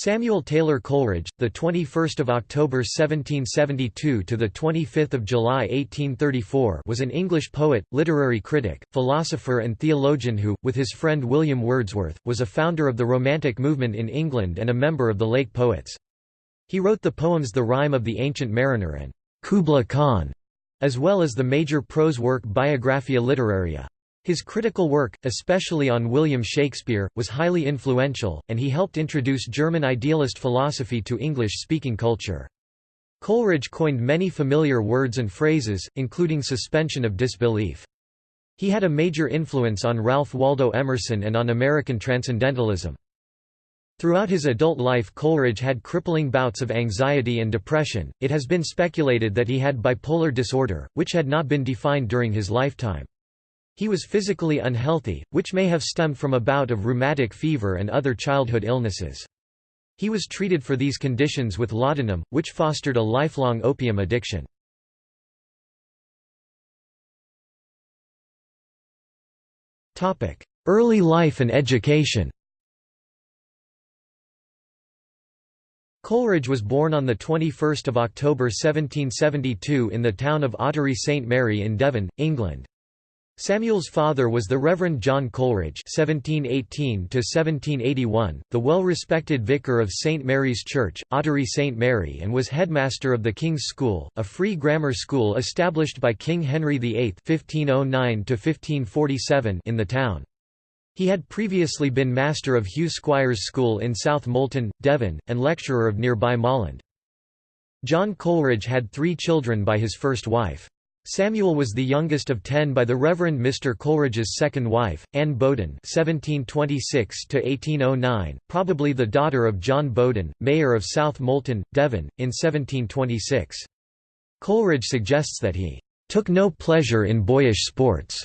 Samuel Taylor Coleridge, the 21st of October 1772 to the 25th of July 1834, was an English poet, literary critic, philosopher and theologian who, with his friend William Wordsworth, was a founder of the Romantic movement in England and a member of the Lake Poets. He wrote the poems The Rime of the Ancient Mariner and Kubla Khan, as well as the major prose work Biographia Literaria. His critical work, especially on William Shakespeare, was highly influential, and he helped introduce German idealist philosophy to English-speaking culture. Coleridge coined many familiar words and phrases, including suspension of disbelief. He had a major influence on Ralph Waldo Emerson and on American Transcendentalism. Throughout his adult life Coleridge had crippling bouts of anxiety and depression. It has been speculated that he had bipolar disorder, which had not been defined during his lifetime. He was physically unhealthy, which may have stemmed from a bout of rheumatic fever and other childhood illnesses. He was treated for these conditions with laudanum, which fostered a lifelong opium addiction. Early life and education Coleridge was born on 21 October 1772 in the town of Ottery St Mary in Devon, England. Samuel's father was the Reverend John Coleridge (1718–1781), the well-respected vicar of St Mary's Church, Ottery St Mary, and was headmaster of the King's School, a free grammar school established by King Henry VIII (1509–1547) in the town. He had previously been master of Hugh Squier's School in South Molton, Devon, and lecturer of nearby Molland. John Coleridge had three children by his first wife. Samuel was the youngest of ten by the Reverend Mr. Coleridge's second wife, Anne Bowden (1726–1809), probably the daughter of John Bowden, mayor of South Molton, Devon, in 1726. Coleridge suggests that he took no pleasure in boyish sports,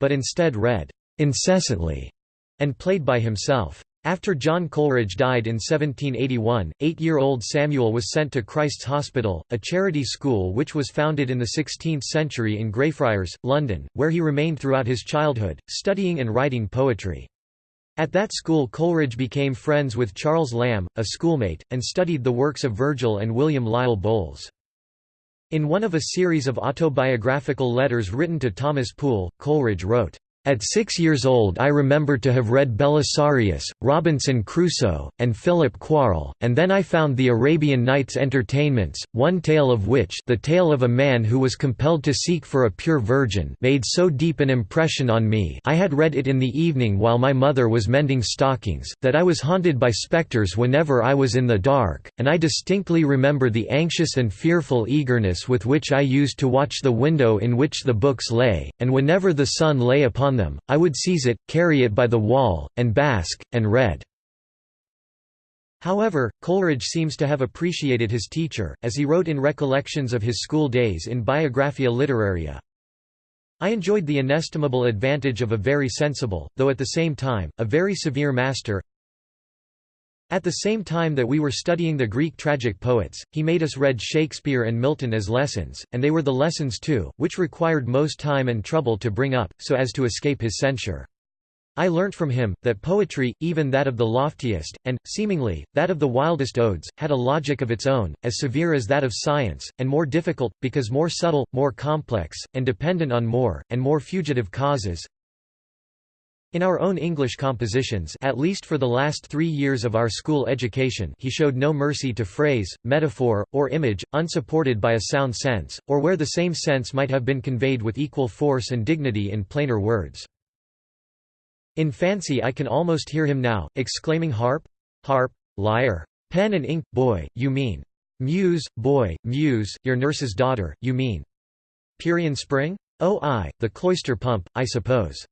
but instead read incessantly and played by himself. After John Coleridge died in 1781, eight-year-old Samuel was sent to Christ's Hospital, a charity school which was founded in the 16th century in Greyfriars, London, where he remained throughout his childhood, studying and writing poetry. At that school Coleridge became friends with Charles Lamb, a schoolmate, and studied the works of Virgil and William Lisle Bowles. In one of a series of autobiographical letters written to Thomas Poole, Coleridge wrote, at six years old I remember to have read Belisarius, Robinson Crusoe, and Philip Quarll, and then I found the Arabian Nights Entertainments, one tale of which the tale of a man who was compelled to seek for a pure virgin made so deep an impression on me I had read it in the evening while my mother was mending stockings, that I was haunted by spectres whenever I was in the dark, and I distinctly remember the anxious and fearful eagerness with which I used to watch the window in which the books lay, and whenever the sun lay upon them, I would seize it, carry it by the wall, and bask, and read." However, Coleridge seems to have appreciated his teacher, as he wrote in Recollections of his school days in Biographia Literaria. I enjoyed the inestimable advantage of a very sensible, though at the same time, a very severe master, at the same time that we were studying the Greek tragic poets, he made us read Shakespeare and Milton as lessons, and they were the lessons too, which required most time and trouble to bring up, so as to escape his censure. I learnt from him, that poetry, even that of the loftiest, and, seemingly, that of the wildest odes, had a logic of its own, as severe as that of science, and more difficult, because more subtle, more complex, and dependent on more, and more fugitive causes, in our own English compositions at least for the last three years of our school education he showed no mercy to phrase, metaphor, or image, unsupported by a sound sense, or where the same sense might have been conveyed with equal force and dignity in plainer words. In fancy I can almost hear him now, exclaiming harp? Harp? Lyre? Pen and ink, boy, you mean. Muse, boy, muse, your nurse's daughter, you mean. Pierian spring? Oh I, the cloister pump, I suppose.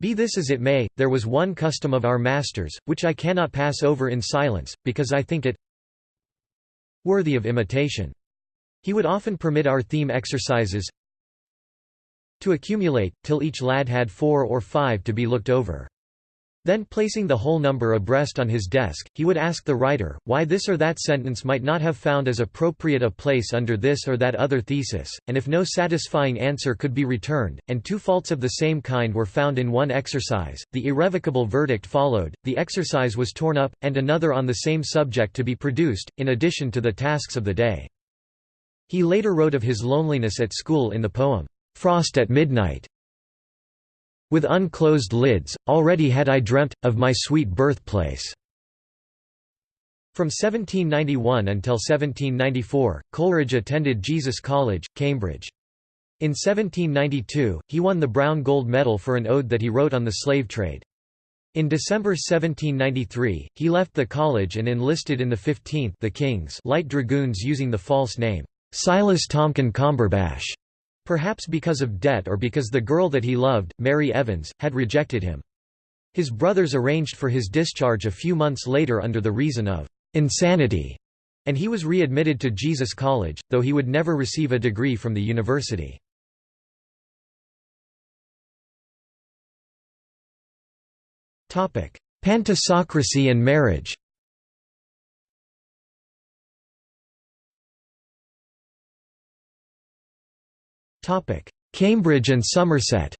Be this as it may, there was one custom of our masters, which I cannot pass over in silence, because I think it worthy of imitation. He would often permit our theme exercises to accumulate, till each lad had four or five to be looked over. Then placing the whole number abreast on his desk, he would ask the writer, why this or that sentence might not have found as appropriate a place under this or that other thesis, and if no satisfying answer could be returned, and two faults of the same kind were found in one exercise, the irrevocable verdict followed, the exercise was torn up, and another on the same subject to be produced, in addition to the tasks of the day. He later wrote of his loneliness at school in the poem, "'Frost at Midnight' With unclosed lids, already had I dreamt, of my sweet birthplace." From 1791 until 1794, Coleridge attended Jesus College, Cambridge. In 1792, he won the Browne Gold Medal for an ode that he wrote on the slave trade. In December 1793, he left the college and enlisted in the 15th the King's Light Dragoons using the false name, Silas Tomkyn Comberbache. Perhaps because of debt or because the girl that he loved, Mary Evans, had rejected him. His brothers arranged for his discharge a few months later under the reason of insanity, and he was readmitted to Jesus College, though he would never receive a degree from the university. Pantisocracy and marriage Cambridge and Somerset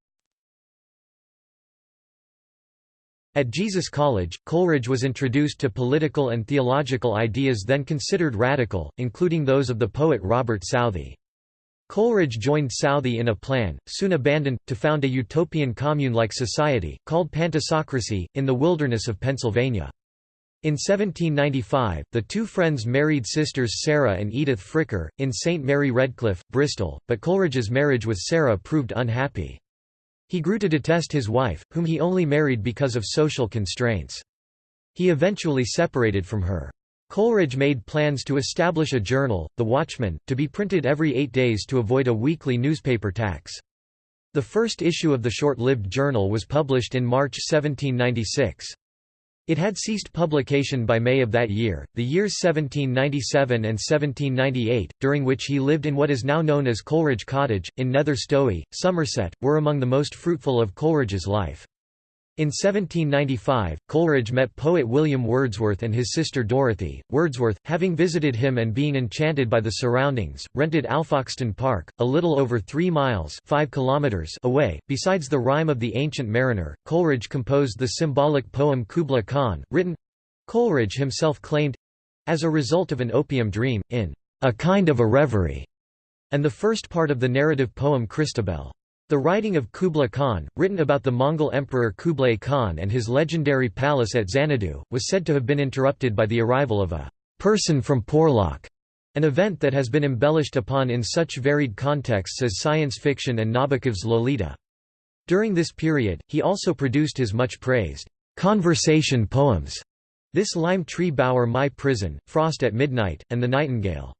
At Jesus College, Coleridge was introduced to political and theological ideas then considered radical, including those of the poet Robert Southey. Coleridge joined Southey in a plan, soon abandoned, to found a utopian commune-like society, called Pantisocracy, in the wilderness of Pennsylvania. In 1795, the two friends married sisters Sarah and Edith Fricker, in St. Mary Redcliffe, Bristol, but Coleridge's marriage with Sarah proved unhappy. He grew to detest his wife, whom he only married because of social constraints. He eventually separated from her. Coleridge made plans to establish a journal, The Watchman, to be printed every eight days to avoid a weekly newspaper tax. The first issue of the short-lived journal was published in March 1796. It had ceased publication by May of that year. The years 1797 and 1798, during which he lived in what is now known as Coleridge Cottage, in Nether Stowey, Somerset, were among the most fruitful of Coleridge's life. In 1795, Coleridge met poet William Wordsworth and his sister Dorothy. Wordsworth, having visited him and being enchanted by the surroundings, rented Alfoxton Park, a little over three miles 5 kilometers away. Besides the Rime of the Ancient Mariner, Coleridge composed the symbolic poem Kubla Khan, written Coleridge himself claimed as a result of an opium dream, in a kind of a reverie, and the first part of the narrative poem Christabel. The writing of Kubla Khan, written about the Mongol Emperor Kublai Khan and his legendary palace at Xanadu, was said to have been interrupted by the arrival of a person from Porlock, an event that has been embellished upon in such varied contexts as science fiction and Nabokov's Lolita. During this period, he also produced his much praised conversation poems, This Lime Tree Bower My Prison, Frost at Midnight, and The Nightingale.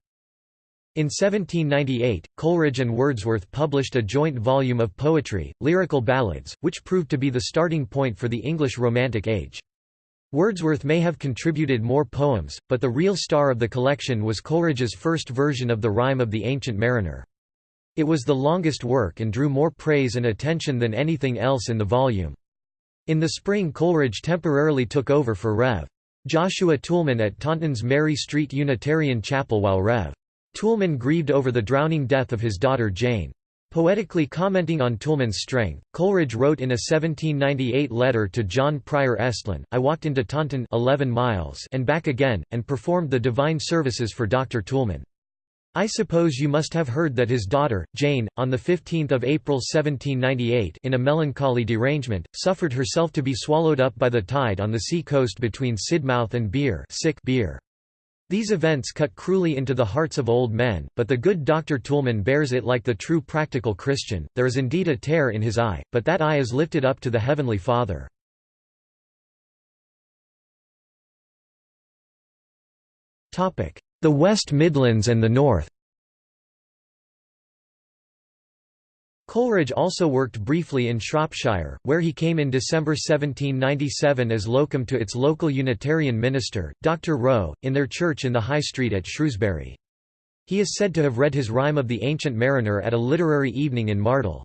In 1798, Coleridge and Wordsworth published a joint volume of poetry, Lyrical Ballads, which proved to be the starting point for the English Romantic Age. Wordsworth may have contributed more poems, but the real star of the collection was Coleridge's first version of the Rime of the Ancient Mariner. It was the longest work and drew more praise and attention than anything else in the volume. In the spring Coleridge temporarily took over for Rev. Joshua Toulmin at Taunton's Mary Street Unitarian Chapel while Rev. Toulmin grieved over the drowning death of his daughter Jane. Poetically commenting on Toulmin's strength, Coleridge wrote in a 1798 letter to John Prior Estlin, I walked into Taunton 11 miles and back again, and performed the divine services for Dr. Toulmin. I suppose you must have heard that his daughter, Jane, on 15 April 1798 in a melancholy derangement, suffered herself to be swallowed up by the tide on the sea coast between Sidmouth and Beer, sick Beer. These events cut cruelly into the hearts of old men, but the good Dr. Toulmin bears it like the true practical Christian, there is indeed a tear in his eye, but that eye is lifted up to the Heavenly Father. The West Midlands and the North Coleridge also worked briefly in Shropshire, where he came in December 1797 as locum to its local Unitarian minister, Dr. Rowe, in their church in the High Street at Shrewsbury. He is said to have read his Rime of the Ancient Mariner at a literary evening in Mardol.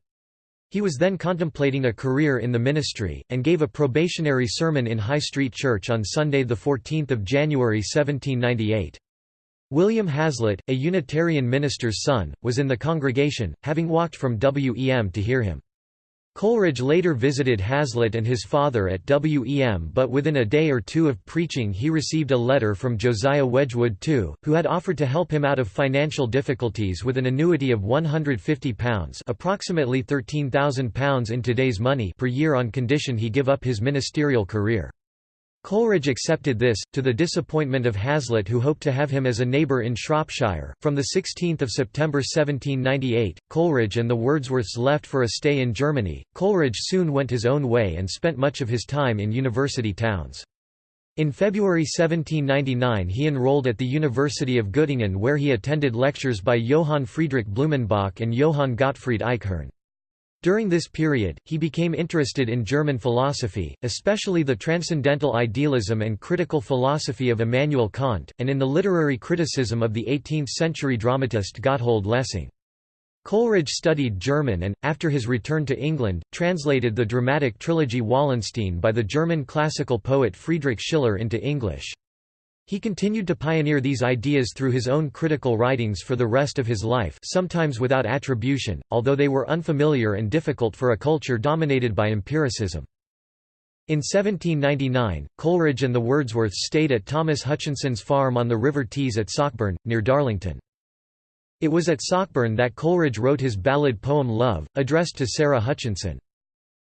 He was then contemplating a career in the ministry, and gave a probationary sermon in High Street Church on Sunday 14 January 1798. William Hazlitt, a Unitarian minister's son, was in the congregation, having walked from Wem to hear him. Coleridge later visited Hazlitt and his father at Wem but within a day or two of preaching he received a letter from Josiah Wedgwood II, who had offered to help him out of financial difficulties with an annuity of £150 approximately £13,000 in today's money per year on condition he give up his ministerial career. Coleridge accepted this, to the disappointment of Hazlitt who hoped to have him as a neighbour in Shropshire. From 16 September 1798, Coleridge and the Wordsworths left for a stay in Germany. Coleridge soon went his own way and spent much of his time in university towns. In February 1799 he enrolled at the University of Göttingen where he attended lectures by Johann Friedrich Blumenbach and Johann Gottfried Eichhorn. During this period, he became interested in German philosophy, especially the transcendental idealism and critical philosophy of Immanuel Kant, and in the literary criticism of the 18th-century dramatist Gotthold Lessing. Coleridge studied German and, after his return to England, translated the dramatic trilogy Wallenstein by the German classical poet Friedrich Schiller into English. He continued to pioneer these ideas through his own critical writings for the rest of his life sometimes without attribution, although they were unfamiliar and difficult for a culture dominated by empiricism. In 1799, Coleridge and the Wordsworths stayed at Thomas Hutchinson's farm on the River Tees at Sockburn, near Darlington. It was at Sockburn that Coleridge wrote his ballad poem Love, addressed to Sarah Hutchinson.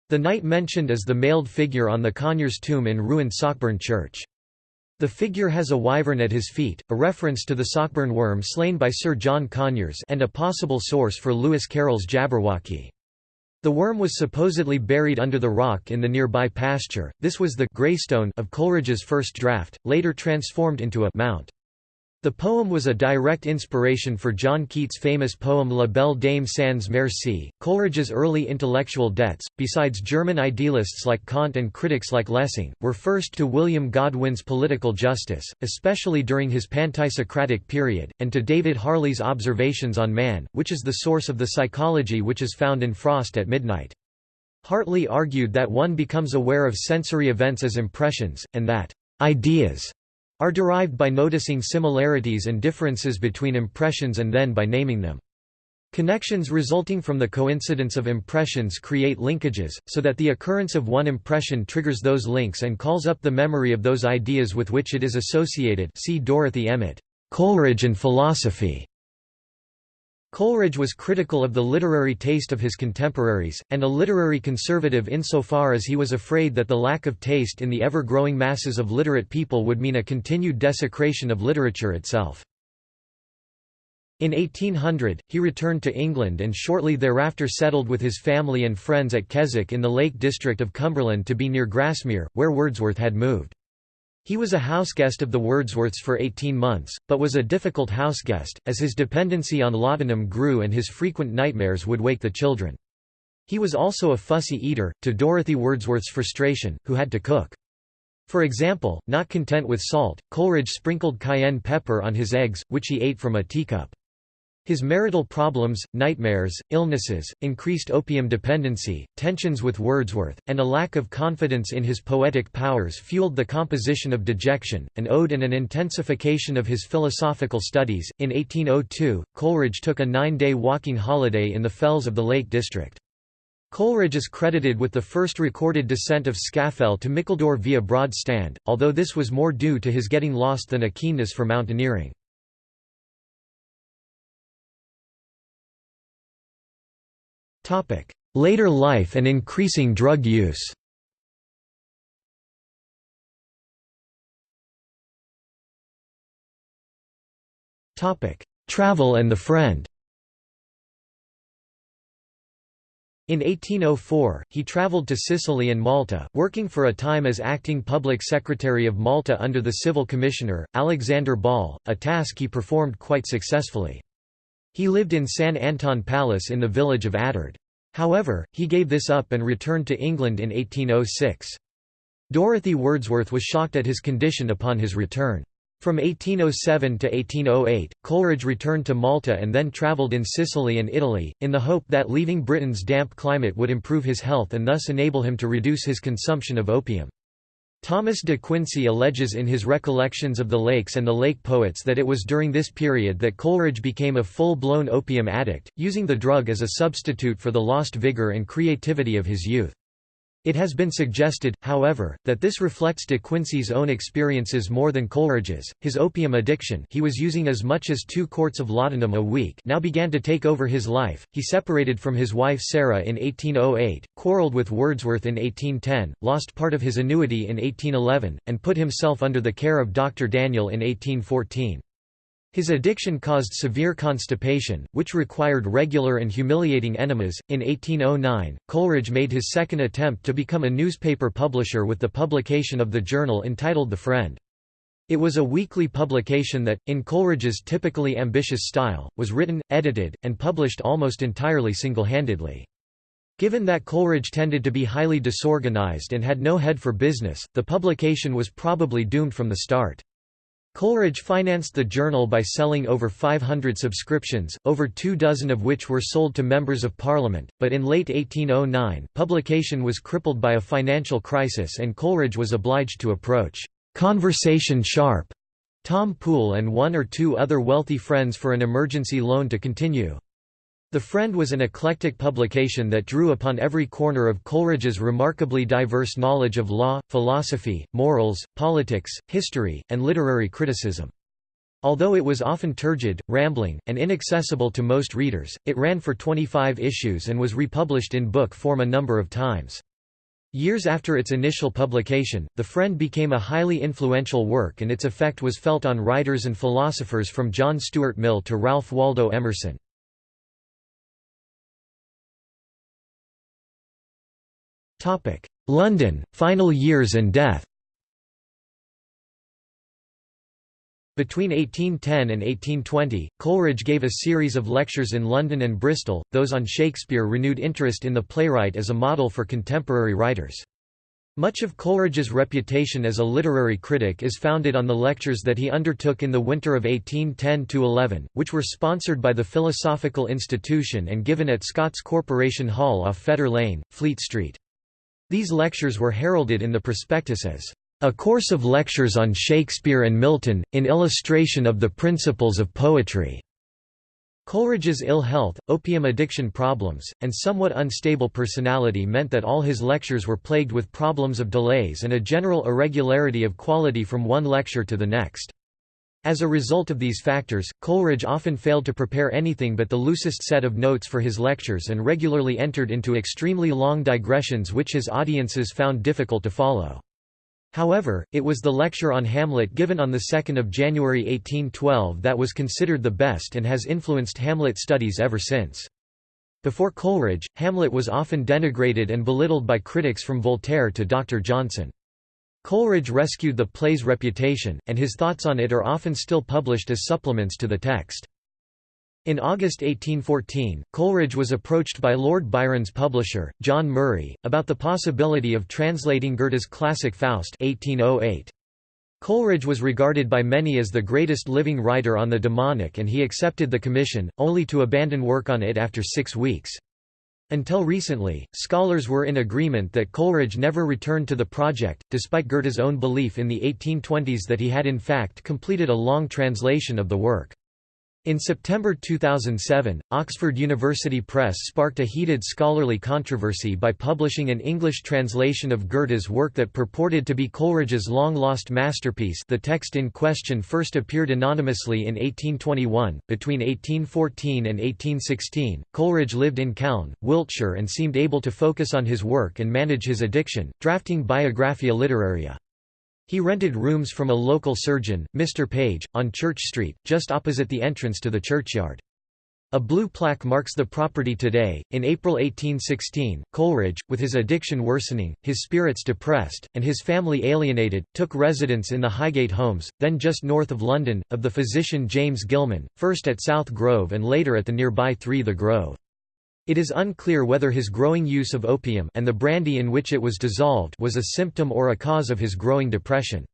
The knight mentioned is the mailed figure on the Conyers' tomb in ruined Sockburn Church. The figure has a wyvern at his feet, a reference to the Sockburn worm slain by Sir John Conyers and a possible source for Lewis Carroll's Jabberwocky. The worm was supposedly buried under the rock in the nearby pasture. This was the Greystone of Coleridge's first draft, later transformed into a mount. The poem was a direct inspiration for John Keats' famous poem La Belle Dame sans Merci. Coleridge's early intellectual debts, besides German idealists like Kant and critics like Lessing, were first to William Godwin's political justice, especially during his Pantisocratic period, and to David Hartley's Observations on Man, which is the source of the psychology which is found in Frost at Midnight. Hartley argued that one becomes aware of sensory events as impressions, and that ideas are derived by noticing similarities and differences between impressions and then by naming them. Connections resulting from the coincidence of impressions create linkages, so that the occurrence of one impression triggers those links and calls up the memory of those ideas with which it is associated see Dorothy Emmet, Coleridge and Philosophy. Coleridge was critical of the literary taste of his contemporaries, and a literary conservative insofar as he was afraid that the lack of taste in the ever-growing masses of literate people would mean a continued desecration of literature itself. In 1800, he returned to England and shortly thereafter settled with his family and friends at Keswick in the Lake District of Cumberland to be near Grasmere, where Wordsworth had moved. He was a houseguest of the Wordsworths for 18 months, but was a difficult houseguest, as his dependency on laudanum grew and his frequent nightmares would wake the children. He was also a fussy eater, to Dorothy Wordsworth's frustration, who had to cook. For example, not content with salt, Coleridge sprinkled cayenne pepper on his eggs, which he ate from a teacup. His marital problems, nightmares, illnesses, increased opium dependency, tensions with Wordsworth, and a lack of confidence in his poetic powers fueled the composition of Dejection, an ode and an intensification of his philosophical studies. In 1802, Coleridge took a nine day walking holiday in the fells of the Lake District. Coleridge is credited with the first recorded descent of Scafell to Mickledore via Broad Stand, although this was more due to his getting lost than a keenness for mountaineering. Later life and increasing drug use. Travel and the friend. In 1804, he travelled to Sicily and Malta, working for a time as acting public secretary of Malta under the civil commissioner, Alexander Ball, a task he performed quite successfully. He lived in San Anton Palace in the village of Attard. However, he gave this up and returned to England in 1806. Dorothy Wordsworth was shocked at his condition upon his return. From 1807 to 1808, Coleridge returned to Malta and then travelled in Sicily and Italy, in the hope that leaving Britain's damp climate would improve his health and thus enable him to reduce his consumption of opium. Thomas de Quincey alleges in his Recollections of the Lakes and the Lake Poets that it was during this period that Coleridge became a full-blown opium addict, using the drug as a substitute for the lost vigour and creativity of his youth. It has been suggested, however, that this reflects de Quincey's own experiences more than Coleridge's. His opium addiction he was using as much as two quarts of laudanum a week now began to take over his life. He separated from his wife Sarah in 1808, quarrelled with Wordsworth in 1810, lost part of his annuity in 1811, and put himself under the care of Dr. Daniel in 1814. His addiction caused severe constipation, which required regular and humiliating enemas. In 1809, Coleridge made his second attempt to become a newspaper publisher with the publication of the journal entitled The Friend. It was a weekly publication that, in Coleridge's typically ambitious style, was written, edited, and published almost entirely single-handedly. Given that Coleridge tended to be highly disorganized and had no head for business, the publication was probably doomed from the start. Coleridge financed the journal by selling over 500 subscriptions, over two dozen of which were sold to members of Parliament, but in late 1809, publication was crippled by a financial crisis and Coleridge was obliged to approach "'Conversation Sharp' Tom Poole and one or two other wealthy friends for an emergency loan to continue. The Friend was an eclectic publication that drew upon every corner of Coleridge's remarkably diverse knowledge of law, philosophy, morals, politics, history, and literary criticism. Although it was often turgid, rambling, and inaccessible to most readers, it ran for 25 issues and was republished in book form a number of times. Years after its initial publication, The Friend became a highly influential work and its effect was felt on writers and philosophers from John Stuart Mill to Ralph Waldo Emerson. London, final years and death Between 1810 and 1820, Coleridge gave a series of lectures in London and Bristol, those on Shakespeare renewed interest in the playwright as a model for contemporary writers. Much of Coleridge's reputation as a literary critic is founded on the lectures that he undertook in the winter of 1810–11, which were sponsored by the Philosophical Institution and given at Scott's Corporation Hall off Fetter Lane, Fleet Street. These lectures were heralded in the prospectus as a course of lectures on Shakespeare and Milton, in illustration of the principles of poetry. Coleridge's ill health, opium addiction problems, and somewhat unstable personality meant that all his lectures were plagued with problems of delays and a general irregularity of quality from one lecture to the next. As a result of these factors, Coleridge often failed to prepare anything but the loosest set of notes for his lectures and regularly entered into extremely long digressions which his audiences found difficult to follow. However, it was the lecture on Hamlet given on 2 January 1812 that was considered the best and has influenced Hamlet studies ever since. Before Coleridge, Hamlet was often denigrated and belittled by critics from Voltaire to Dr. Johnson. Coleridge rescued the play's reputation, and his thoughts on it are often still published as supplements to the text. In August 1814, Coleridge was approached by Lord Byron's publisher, John Murray, about the possibility of translating Goethe's classic Faust 1808. Coleridge was regarded by many as the greatest living writer on the demonic and he accepted the commission, only to abandon work on it after six weeks. Until recently, scholars were in agreement that Coleridge never returned to the project, despite Goethe's own belief in the 1820s that he had in fact completed a long translation of the work. In September 2007, Oxford University Press sparked a heated scholarly controversy by publishing an English translation of Goethe's work that purported to be Coleridge's long-lost masterpiece the text in question first appeared anonymously in 1821. Between 1814 and 1816, Coleridge lived in Calne, Wiltshire and seemed able to focus on his work and manage his addiction, drafting Biographia Literaria. He rented rooms from a local surgeon, Mr. Page, on Church Street, just opposite the entrance to the churchyard. A blue plaque marks the property today. In April 1816, Coleridge, with his addiction worsening, his spirits depressed, and his family alienated, took residence in the Highgate Homes, then just north of London, of the physician James Gillman, first at South Grove and later at the nearby Three the Grove. It is unclear whether his growing use of opium and the brandy in which it was dissolved was a symptom or a cause of his growing depression.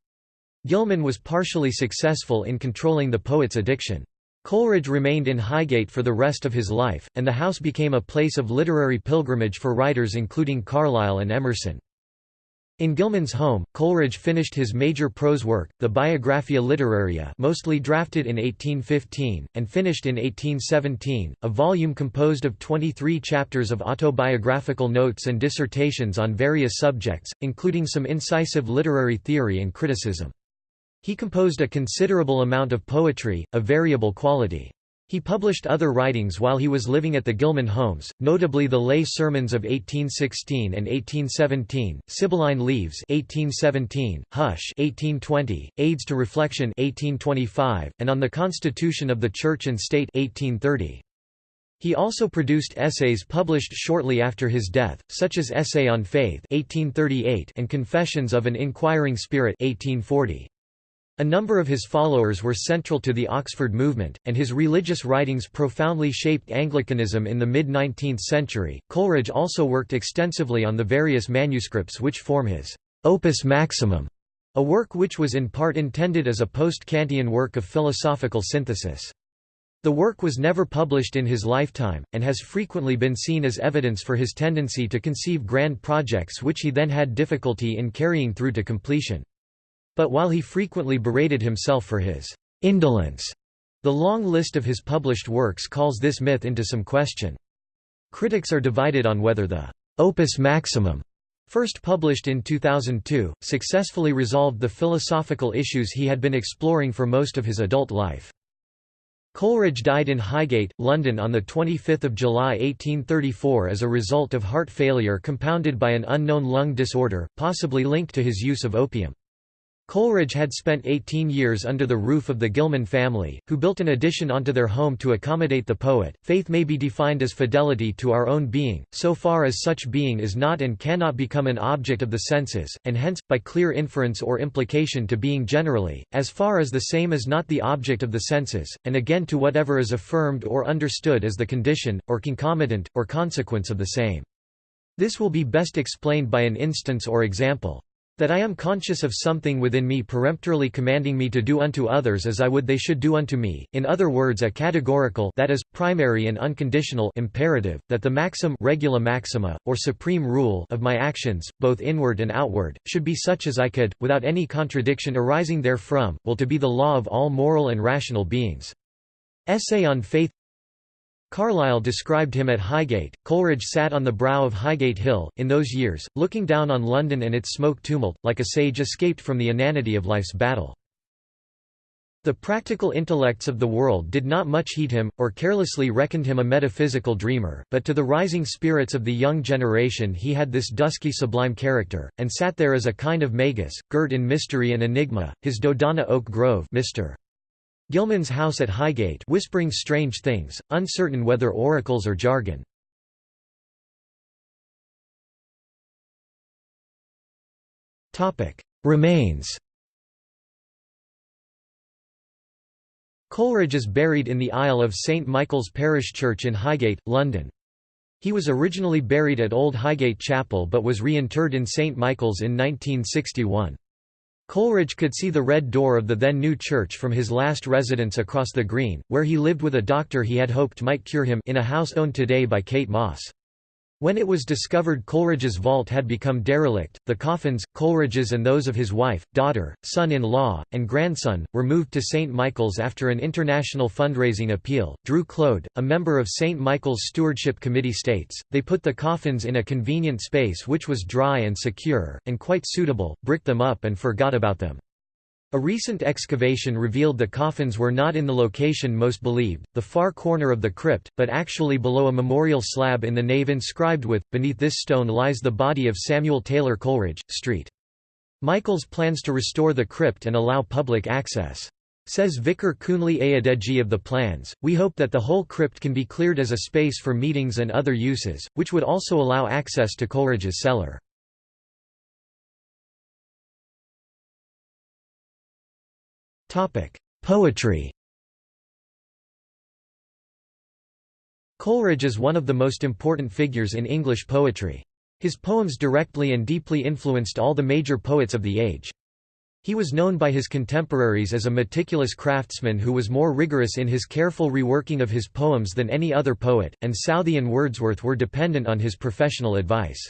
Gillman was partially successful in controlling the poet's addiction. Coleridge remained in Highgate for the rest of his life, and the house became a place of literary pilgrimage for writers including Carlyle and Emerson. In Gillman's home, Coleridge finished his major prose work, the Biographia Literaria mostly drafted in 1815, and finished in 1817, a volume composed of 23 chapters of autobiographical notes and dissertations on various subjects, including some incisive literary theory and criticism. He composed a considerable amount of poetry, of variable quality. He published other writings while he was living at the Gillman homes, notably the Lay Sermons of 1816 and 1817, Sibylline Leaves 1817, Hush 1820, Aids to Reflection 1825, and On the Constitution of the Church and State 1830. He also produced essays published shortly after his death, such as Essay on Faith 1838 and Confessions of an Inquiring Spirit 1840. A number of his followers were central to the Oxford movement, and his religious writings profoundly shaped Anglicanism in the mid-19th century. Coleridge also worked extensively on the various manuscripts which form his Opus Maximum, a work which was in part intended as a post-Kantian work of philosophical synthesis. The work was never published in his lifetime, and has frequently been seen as evidence for his tendency to conceive grand projects which he then had difficulty in carrying through to completion. But while he frequently berated himself for his indolence, the long list of his published works calls this myth into some question. Critics are divided on whether the opus maximum first published in 2002, successfully resolved the philosophical issues he had been exploring for most of his adult life. Coleridge died in Highgate, London on 25 July 1834 as a result of heart failure compounded by an unknown lung disorder, possibly linked to his use of opium. Coleridge had spent 18 years under the roof of the Gillman family, who built an addition onto their home to accommodate the poet. Faith may be defined as fidelity to our own being, so far as such being is not and cannot become an object of the senses, and hence, by clear inference or implication to being generally, as far as the same is not the object of the senses, and again to whatever is affirmed or understood as the condition, or concomitant, or consequence of the same. This will be best explained by an instance or example. That I am conscious of something within me peremptorily commanding me to do unto others as I would they should do unto me, in other words a categorical that is, primary and unconditional imperative, that the maxim regula maxima, or supreme rule of my actions, both inward and outward, should be such as I could, without any contradiction arising therefrom, will to be the law of all moral and rational beings. Essay on Faith Carlyle described him at Highgate. Coleridge sat on the brow of Highgate Hill, in those years, looking down on London and its smoke tumult, like a sage escaped from the inanity of life's battle. The practical intellects of the world did not much heed him, or carelessly reckoned him a metaphysical dreamer, but to the rising spirits of the young generation he had this dusky sublime character, and sat there as a kind of magus, girt in mystery and enigma, his Dodona Oak Grove Mr. Gillman's house at Highgate whispering strange things, uncertain whether oracles or jargon. Remains Coleridge is buried in the aisle of St Michael's Parish Church in Highgate, London. He was originally buried at Old Highgate Chapel but was reinterred in St Michael's in 1961. Coleridge could see the red door of the then new church from his last residence across the green, where he lived with a doctor he had hoped might cure him in a house owned today by Kate Moss. When it was discovered Coleridge's vault had become derelict, the coffins, Coleridge's and those of his wife, daughter, son-in-law, and grandson, were moved to St. Michael's after an international fundraising appeal. Drew Clode, a member of St. Michael's Stewardship Committee states, they put the coffins in a convenient space which was dry and secure, and quite suitable, bricked them up and forgot about them. A recent excavation revealed the coffins were not in the location most believed, the far corner of the crypt, but actually below a memorial slab in the nave inscribed with, beneath this stone lies the body of Samuel Taylor Coleridge, St. Michael's plans to restore the crypt and allow public access. Says Vicar Kunle Ayodeji of the plans, we hope that the whole crypt can be cleared as a space for meetings and other uses, which would also allow access to Coleridge's cellar. Poetry Coleridge is one of the most important figures in English poetry. His poems directly and deeply influenced all the major poets of the age. He was known by his contemporaries as a meticulous craftsman who was more rigorous in his careful reworking of his poems than any other poet, and Southey and Wordsworth were dependent on his professional advice.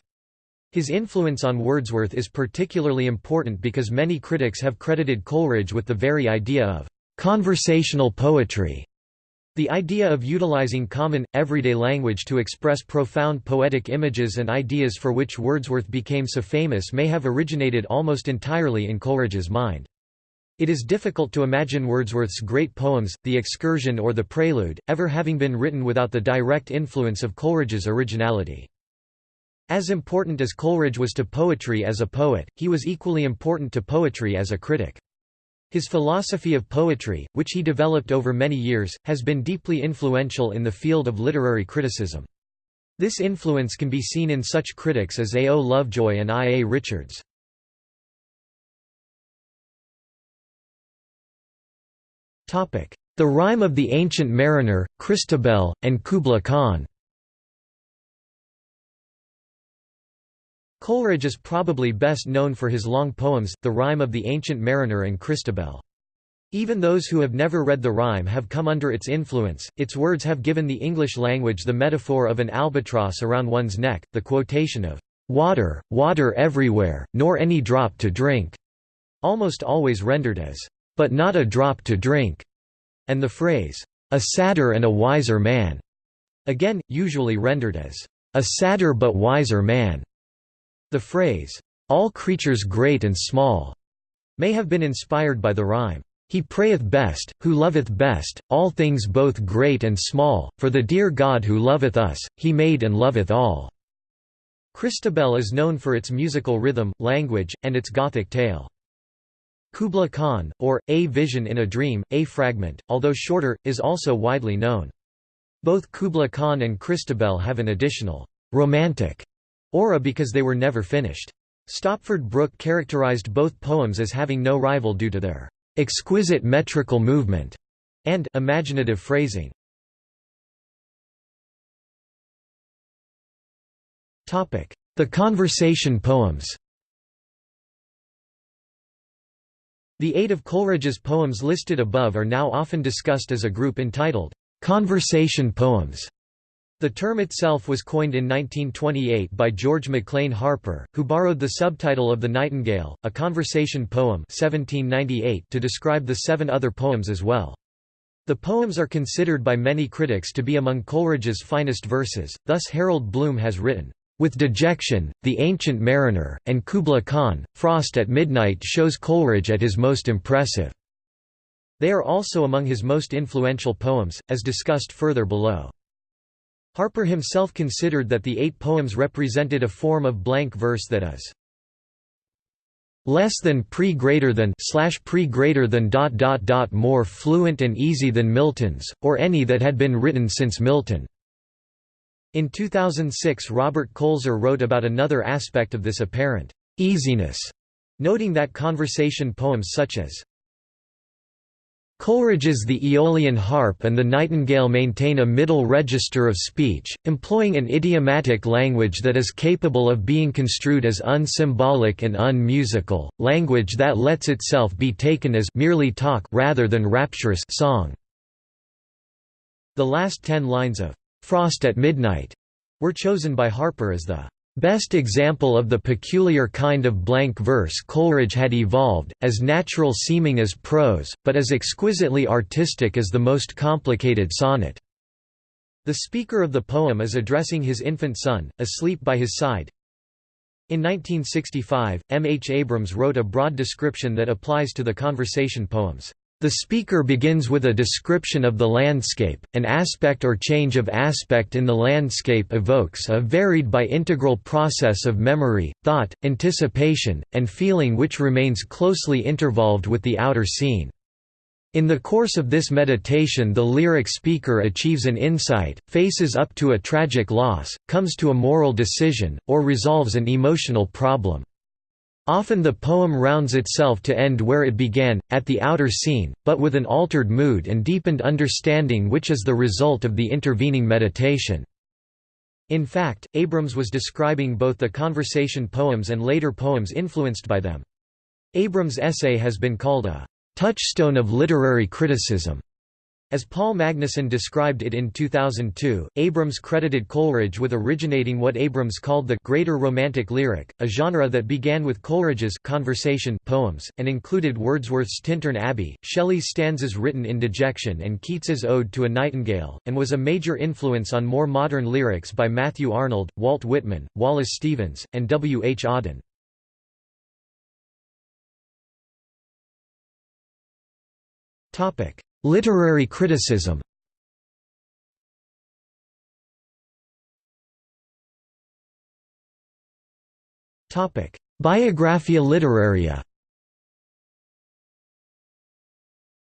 His influence on Wordsworth is particularly important because many critics have credited Coleridge with the very idea of conversational poetry. The idea of utilizing common, everyday language to express profound poetic images and ideas for which Wordsworth became so famous may have originated almost entirely in Coleridge's mind. It is difficult to imagine Wordsworth's great poems, The Excursion or The Prelude, ever having been written without the direct influence of Coleridge's originality. As important as Coleridge was to poetry as a poet, he was equally important to poetry as a critic. His philosophy of poetry, which he developed over many years, has been deeply influential in the field of literary criticism. This influence can be seen in such critics as A. O. Lovejoy and I. A. Richards. The Rime of the Ancient Mariner, Christabel, and Kubla Khan Coleridge is probably best known for his long poems, The Rime of the Ancient Mariner and Christabel. Even those who have never read the rime have come under its influence, its words have given the English language the metaphor of an albatross around one's neck, the quotation of, "'Water, water everywhere, nor any drop to drink' almost always rendered as, "'but not a drop to drink' and the phrase, "'a sadder and a wiser man' again, usually rendered as, "'a sadder but wiser man' The phrase, "'all creatures great and small' may have been inspired by the rhyme, "'He prayeth best, who loveth best, all things both great and small, for the dear God who loveth us, he made and loveth all." Christabel is known for its musical rhythm, language, and its Gothic tale. Kubla Khan, or, A Vision in a Dream, A Fragment, although shorter, is also widely known. Both Kubla Khan and Christabel have an additional, romantic aura because they were never finished. Stopford Brooke characterized both poems as having no rival due to their exquisite metrical movement and imaginative phrasing. The conversation poems The eight of Coleridge's poems listed above are now often discussed as a group entitled, "'conversation poems' The term itself was coined in 1928 by George Maclean Harper, who borrowed the subtitle of The Nightingale, a conversation poem 1798 to describe the seven other poems as well. The poems are considered by many critics to be among Coleridge's finest verses, thus Harold Bloom has written, "...with Dejection, The Ancient Mariner, and Kubla Khan, Frost at Midnight shows Coleridge at his most impressive." They are also among his most influential poems, as discussed further below. Harper himself considered that the eight poems represented a form of blank verse that is less than pre greater than slash pre greater than dot dot dot more fluent and easy than Milton's, or any that had been written since Milton. In 2006 Robert Koelzer wrote about another aspect of this apparent easiness, noting that conversation poems such as Coleridge's The Aeolian Harp and the Nightingale maintain a middle register of speech, employing an idiomatic language that is capable of being construed as unsymbolic and unmusical, language that lets itself be taken as merely talk rather than rapturous song. The last ten lines of "'Frost at Midnight' were chosen by Harper as the Best example of the peculiar kind of blank verse Coleridge had evolved, as natural seeming as prose, but as exquisitely artistic as the most complicated sonnet. The speaker of the poem is addressing his infant son, asleep by his side. In 1965, M. H. Abrams wrote a broad description that applies to the conversation poems. The speaker begins with a description of the landscape, an aspect or change of aspect in the landscape evokes a varied by integral process of memory, thought, anticipation, and feeling which remains closely intervolved with the outer scene. In the course of this meditation the lyric speaker achieves an insight, faces up to a tragic loss, comes to a moral decision, or resolves an emotional problem. Often the poem rounds itself to end where it began, at the outer scene, but with an altered mood and deepened understanding which is the result of the intervening meditation. In fact, Abrams was describing both the conversation poems and later poems influenced by them. Abrams' essay has been called a touchstone of literary criticism. As Paul Magnuson described it in 2002, Abrams credited Coleridge with originating what Abrams called the greater romantic lyric, a genre that began with Coleridge's conversation poems, and included Wordsworth's Tintern Abbey, Shelley's stanzas written in dejection and Keats's Ode to a Nightingale, and was a major influence on more modern lyrics by Matthew Arnold, Walt Whitman, Wallace Stevens, and W. H. Auden. Literary criticism. Biographia literaria.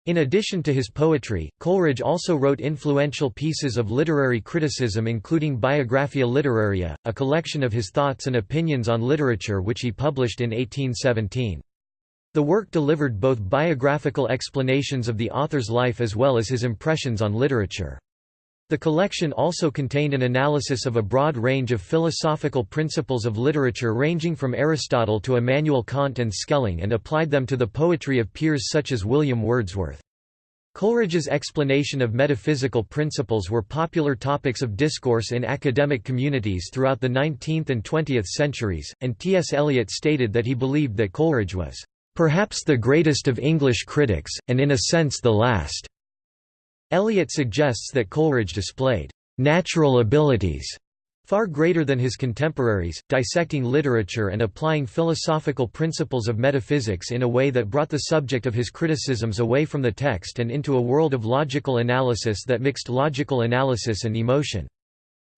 In addition to his poetry, Coleridge also wrote influential pieces of literary criticism including Biographia Literaria, a collection of his thoughts and opinions on literature which he published in 1817. The work delivered both biographical explanations of the author's life as well as his impressions on literature. The collection also contained an analysis of a broad range of philosophical principles of literature ranging from Aristotle to Immanuel Kant and Schelling and applied them to the poetry of peers such as William Wordsworth. Coleridge's explanation of metaphysical principles were popular topics of discourse in academic communities throughout the 19th and 20th centuries, and T. S. Eliot stated that he believed that Coleridge was Perhaps the greatest of English critics, and in a sense the last. Eliot suggests that Coleridge displayed natural abilities far greater than his contemporaries, dissecting literature and applying philosophical principles of metaphysics in a way that brought the subject of his criticisms away from the text and into a world of logical analysis that mixed logical analysis and emotion.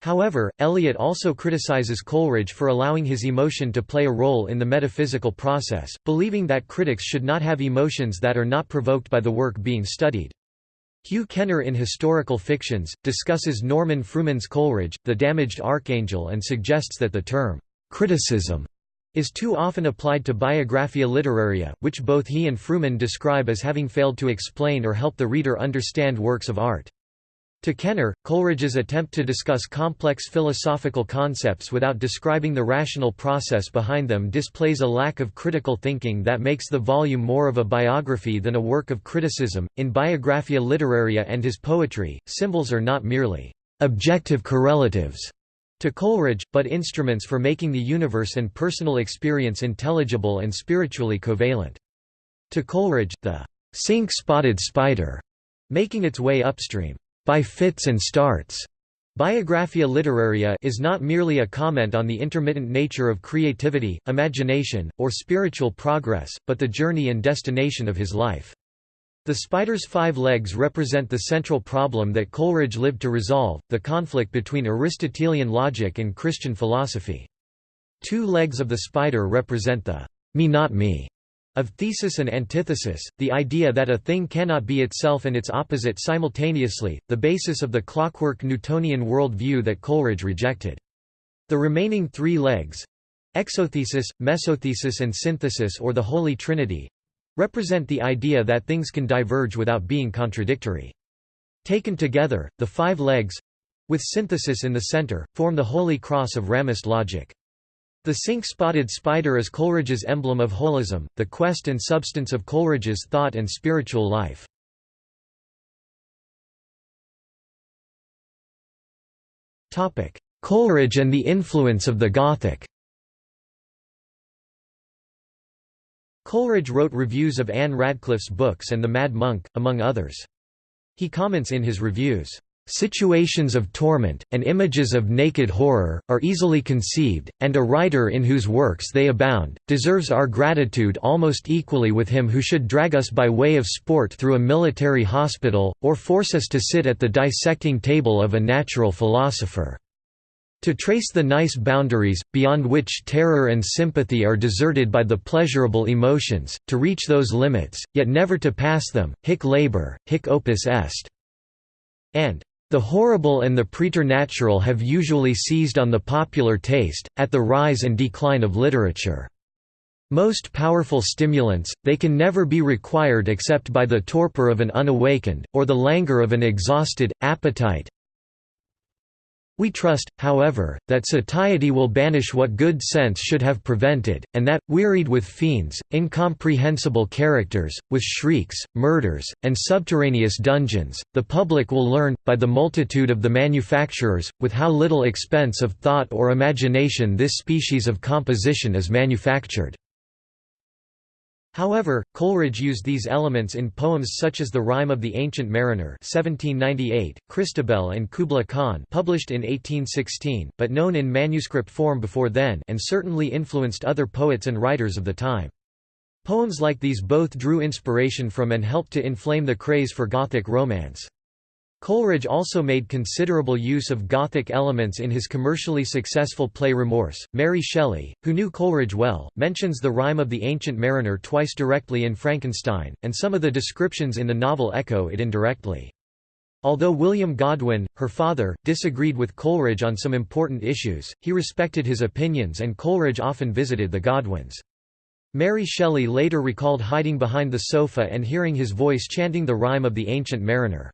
However, Eliot also criticizes Coleridge for allowing his emotion to play a role in the metaphysical process, believing that critics should not have emotions that are not provoked by the work being studied. Hugh Kenner in Historical Fictions, discusses Norman Fruman's Coleridge, the damaged archangel and suggests that the term, "'criticism' is too often applied to Biographia Literaria, which both he and Fruman describe as having failed to explain or help the reader understand works of art. To Kenner, Coleridge's attempt to discuss complex philosophical concepts without describing the rational process behind them displays a lack of critical thinking that makes the volume more of a biography than a work of criticism. In Biographia Literaria and his poetry, symbols are not merely objective correlatives to Coleridge, but instruments for making the universe and personal experience intelligible and spiritually covalent. To Coleridge, the cinque-spotted spider making its way upstream by fits and starts. Biographia literaria is not merely a comment on the intermittent nature of creativity, imagination, or spiritual progress, but the journey and destination of his life. The spider's five legs represent the central problem that Coleridge lived to resolve, the conflict between Aristotelian logic and Christian philosophy. Two legs of the spider represent the me not me of thesis and antithesis, the idea that a thing cannot be itself and its opposite simultaneously, the basis of the clockwork Newtonian world view that Coleridge rejected. The remaining three legs—exothesis, mesothesis and synthesis or the Holy Trinity—represent the idea that things can diverge without being contradictory. Taken together, the five legs—with synthesis in the center, form the Holy Cross of Ramist logic. The cinque-spotted spider is Coleridge's emblem of holism, the quest and substance of Coleridge's thought and spiritual life. Coleridge and the influence of the Gothic Coleridge wrote reviews of Ann Radcliffe's books and The Mad Monk, among others. He comments in his reviews, Situations of torment, and images of naked horror, are easily conceived, and a writer in whose works they abound, deserves our gratitude almost equally with him who should drag us by way of sport through a military hospital, or force us to sit at the dissecting table of a natural philosopher. To trace the nice boundaries, beyond which terror and sympathy are deserted by the pleasurable emotions, to reach those limits, yet never to pass them, hic labor, hic opus est. And the horrible and the preternatural have usually seized on the popular taste, at the rise and decline of literature. Most powerful stimulants, they can never be required except by the torpor of an unawakened, or the languor of an exhausted, appetite We trust, however, that satiety will banish what good sense should have prevented, and that, wearied with fiends, incomprehensible characters, with shrieks, murders, and subterraneous dungeons, the public will learn, by the multitude of the manufacturers, with how little expense of thought or imagination this species of composition is manufactured. However, Coleridge used these elements in poems such as The Rime of the Ancient Mariner 1798, Christabel and Kubla Khan published in 1816, but known in manuscript form before then and certainly influenced other poets and writers of the time. Poems like these both drew inspiration from and helped to inflame the craze for Gothic romance. Coleridge also made considerable use of Gothic elements in his commercially successful play Remorse. Mary Shelley, who knew Coleridge well, mentions the Rime of the Ancient Mariner twice directly in Frankenstein, and some of the descriptions in the novel echo it indirectly. Although William Godwin, her father, disagreed with Coleridge on some important issues, he respected his opinions and Coleridge often visited the Godwins. Mary Shelley later recalled hiding behind the sofa and hearing his voice chanting the Rime of the Ancient Mariner.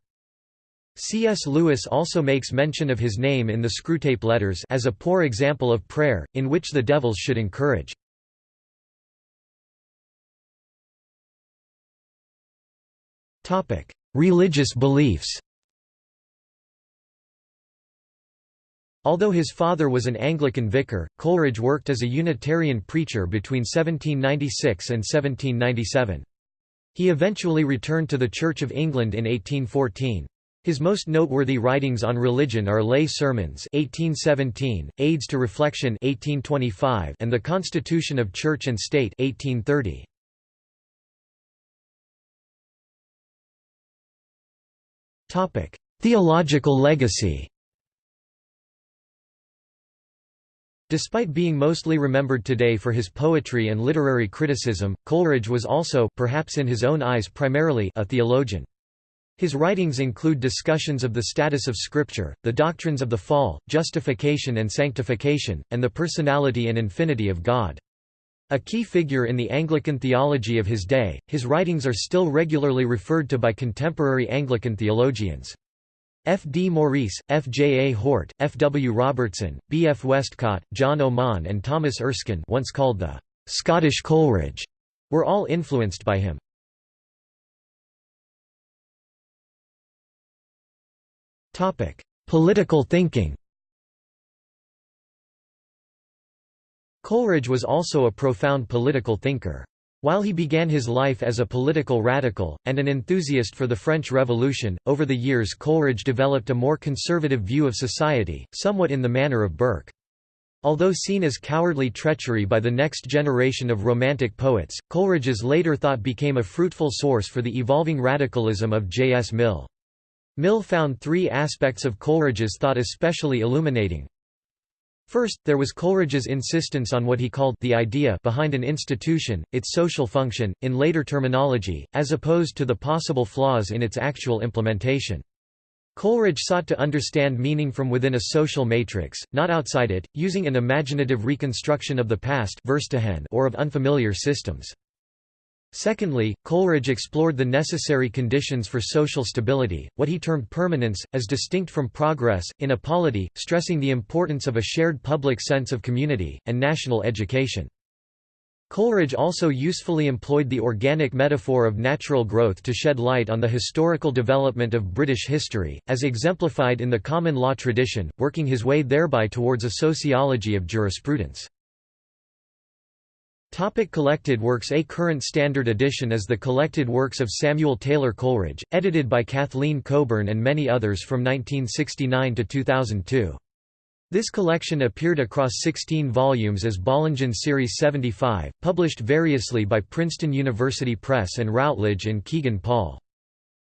C.S. Lewis also makes mention of his name in the Screwtape Letters as a poor example of prayer, in which the devils should encourage. Religious beliefs Although his father was an Anglican vicar, Coleridge worked as a Unitarian preacher between 1796 and 1797. He eventually returned to the Church of England in 1814. His most noteworthy writings on religion are Lay Sermons 1817, Aids to Reflection 1825, and The Constitution of Church and State 1830. Topic: Theological legacy. Despite being mostly remembered today for his poetry and literary criticism, Coleridge was also perhaps in his own eyes primarily a theologian. His writings include discussions of the status of Scripture, the doctrines of the fall, justification and sanctification, and the personality and infinity of God. A key figure in the Anglican theology of his day, his writings are still regularly referred to by contemporary Anglican theologians. F. D. Maurice, F. J. A. Hort, F. W. Robertson, B. F. Westcott, John Oman and Thomas Erskine once called the «Scottish Coleridge» were all influenced by him. Political thinking Coleridge was also a profound political thinker. While he began his life as a political radical, and an enthusiast for the French Revolution, over the years Coleridge developed a more conservative view of society, somewhat in the manner of Burke. Although seen as cowardly treachery by the next generation of Romantic poets, Coleridge's later thought became a fruitful source for the evolving radicalism of J. S. Mill. Mill found three aspects of Coleridge's thought especially illuminating. First, there was Coleridge's insistence on what he called the idea behind an institution, its social function, in later terminology, as opposed to the possible flaws in its actual implementation. Coleridge sought to understand meaning from within a social matrix, not outside it, using an imaginative reconstruction of the past or of unfamiliar systems. Secondly, Coleridge explored the necessary conditions for social stability, what he termed permanence, as distinct from progress, in a polity, stressing the importance of a shared public sense of community, and national education. Coleridge also usefully employed the organic metaphor of natural growth to shed light on the historical development of British history, as exemplified in the common law tradition, working his way thereby towards a sociology of jurisprudence. Topic collected works A current standard edition is the collected works of Samuel Taylor Coleridge, edited by Kathleen Coburn and many others from 1969 to 2002. This collection appeared across 16 volumes as Bollingen Series 75, published variously by Princeton University Press and Routledge and Kegan Paul.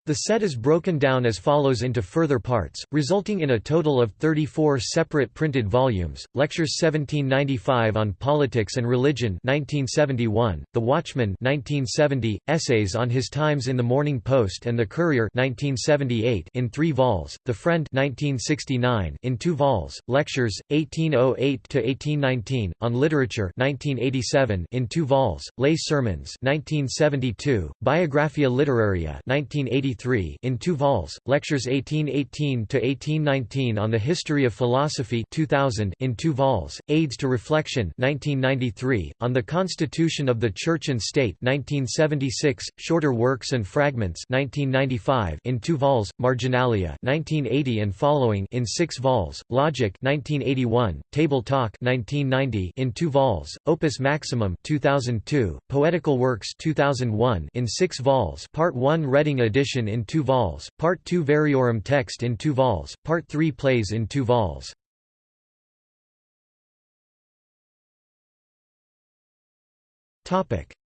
The set is broken down as follows into further parts, resulting in a total of 34 separate printed volumes. Lectures 1795 on Politics and Religion 1971, The Watchman 1970, Essays on His Times in the Morning Post and the Courier 1978 in 3 vols, The Friend 1969 in 2 vols, Lectures 1808 to 1819 on Literature 1987 in 2 vols, Lay Sermons 1972, Biographia Literaria 1983 1993 in two vols, Lectures 1818–1819 on the History of Philosophy 2000 in two vols, Aids to Reflection 1993, on the Constitution of the Church and State 1976, Shorter Works and Fragments 1995 in two vols, Marginalia 1980 and following in six vols, Logic 1981, Table Talk 1990 in two vols, Opus Maximum 2002, Poetical Works 2001 in six vols Part 1 Reading edition in two vols, Part 2 Variorum text in two vols, Part 3 Plays in two vols.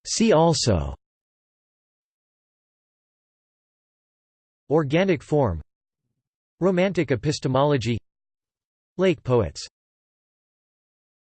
See also. Organic form. Romantic epistemology. Lake poets